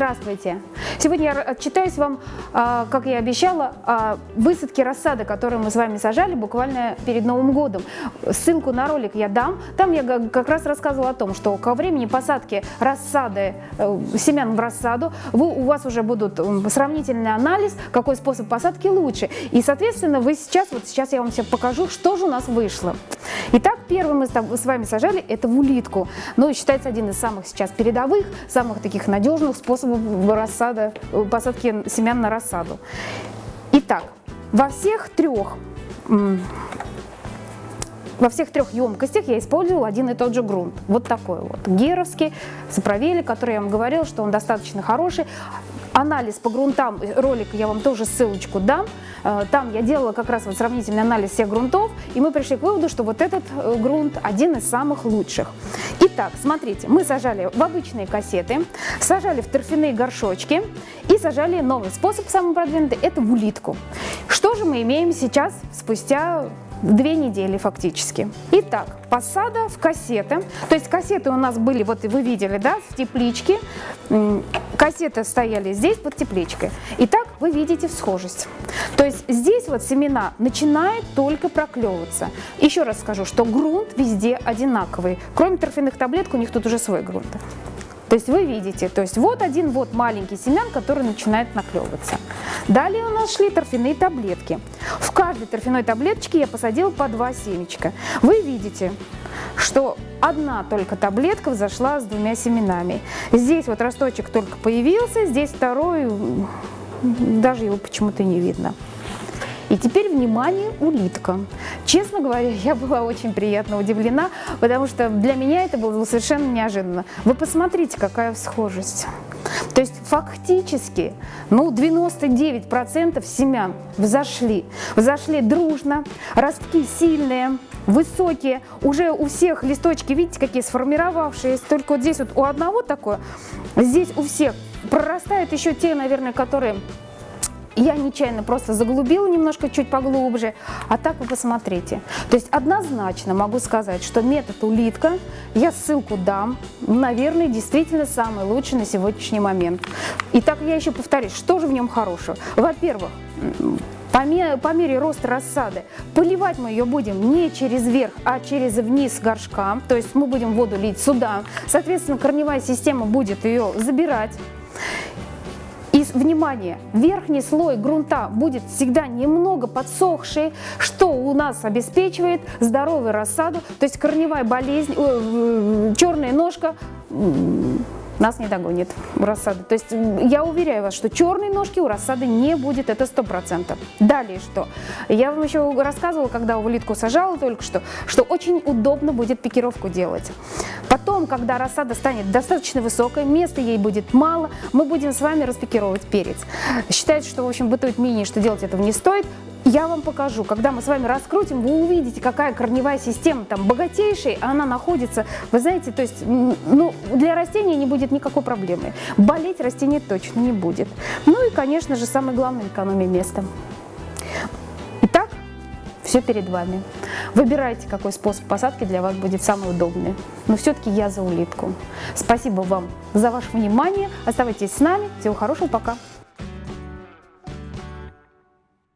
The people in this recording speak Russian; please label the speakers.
Speaker 1: Здравствуйте! Сегодня я отчитаюсь вам, а, как я обещала, о высадке рассады, которую мы с вами сажали буквально перед Новым годом. Ссылку на ролик я дам. Там я как раз рассказывала о том, что ко времени посадки рассады, э, семян в рассаду, вы, у вас уже будут сравнительный анализ, какой способ посадки лучше. И, соответственно, вы сейчас, вот сейчас я вам все покажу, что же у нас вышло. Итак, первый мы с вами сажали это в улитку. Ну, считается один из самых сейчас передовых, самых таких надежных способов рассада, посадки семян на рассаду. Итак, во всех трех во всех трех емкостях я использовала один и тот же грунт. Вот такой вот. Геровский, Саправели, который я вам говорила, что он достаточно хороший. Анализ по грунтам, ролик я вам тоже ссылочку дам. Э, там я делала как раз вот сравнительный анализ всех грунтов, и мы пришли к выводу, что вот этот э, грунт один из самых лучших. Итак, смотрите, мы сажали в обычные кассеты, сажали в торфяные горшочки и сажали новый способ, самый продвинутый, это в улитку. Что же мы имеем сейчас, спустя две недели фактически. Итак, посада в кассеты. То есть кассеты у нас были, вот вы видели, да, в тепличке. Кассеты стояли здесь под тепличкой. Итак, вы видите схожесть. То есть здесь вот семена начинают только проклевываться. Еще раз скажу, что грунт везде одинаковый. Кроме торфяных таблеток, у них тут уже свой грунт. То есть вы видите, то есть вот один вот маленький семян, который начинает наклевываться. Далее у нас шли торфяные таблетки. В каждой торфяной таблеточке я посадила по два семечка. Вы видите, что одна только таблетка взошла с двумя семенами. Здесь вот росточек только появился, здесь второй, даже его почему-то не видно. И теперь, внимание, улитка. Честно говоря, я была очень приятно удивлена, потому что для меня это было совершенно неожиданно. Вы посмотрите, какая схожесть. То есть фактически ну, 99% семян взошли. Взошли дружно, ростки сильные, высокие. Уже у всех листочки, видите, какие сформировавшиеся. Только вот здесь вот у одного такое, здесь у всех прорастают еще те, наверное, которые я нечаянно просто заглубила немножко чуть поглубже, а так вы посмотрите. То есть однозначно могу сказать, что метод улитка, я ссылку дам, наверное, действительно самый лучший на сегодняшний момент. Итак, я еще повторюсь, что же в нем хорошего? Во-первых, по мере, по мере роста рассады поливать мы ее будем не через верх, а через вниз горшка, то есть мы будем воду лить сюда, соответственно, корневая система будет ее забирать. Внимание, верхний слой грунта будет всегда немного подсохший, что у нас обеспечивает здоровую рассаду, то есть корневая болезнь, э, черная ножка нас не догонит у рассады. То есть я уверяю вас, что черной ножки у рассады не будет, это сто процентов. Далее что? Я вам еще рассказывала, когда улитку сажала только что, что очень удобно будет пикировку делать. Потом, когда рассада станет достаточно высокой, места ей будет мало, мы будем с вами распикировать перец. Считается, что в общем бытует мнение, что делать этого не стоит. Я вам покажу, когда мы с вами раскрутим, вы увидите, какая корневая система там богатейшая, она находится, вы знаете, то есть, ну, для растения не будет никакой проблемы. Болеть растение точно не будет. Ну и, конечно же, самое главное, экономия места. Итак, все перед вами. Выбирайте, какой способ посадки для вас будет самый удобный. Но все-таки я за улитку. Спасибо вам за ваше внимание. Оставайтесь с нами. Всего хорошего, пока.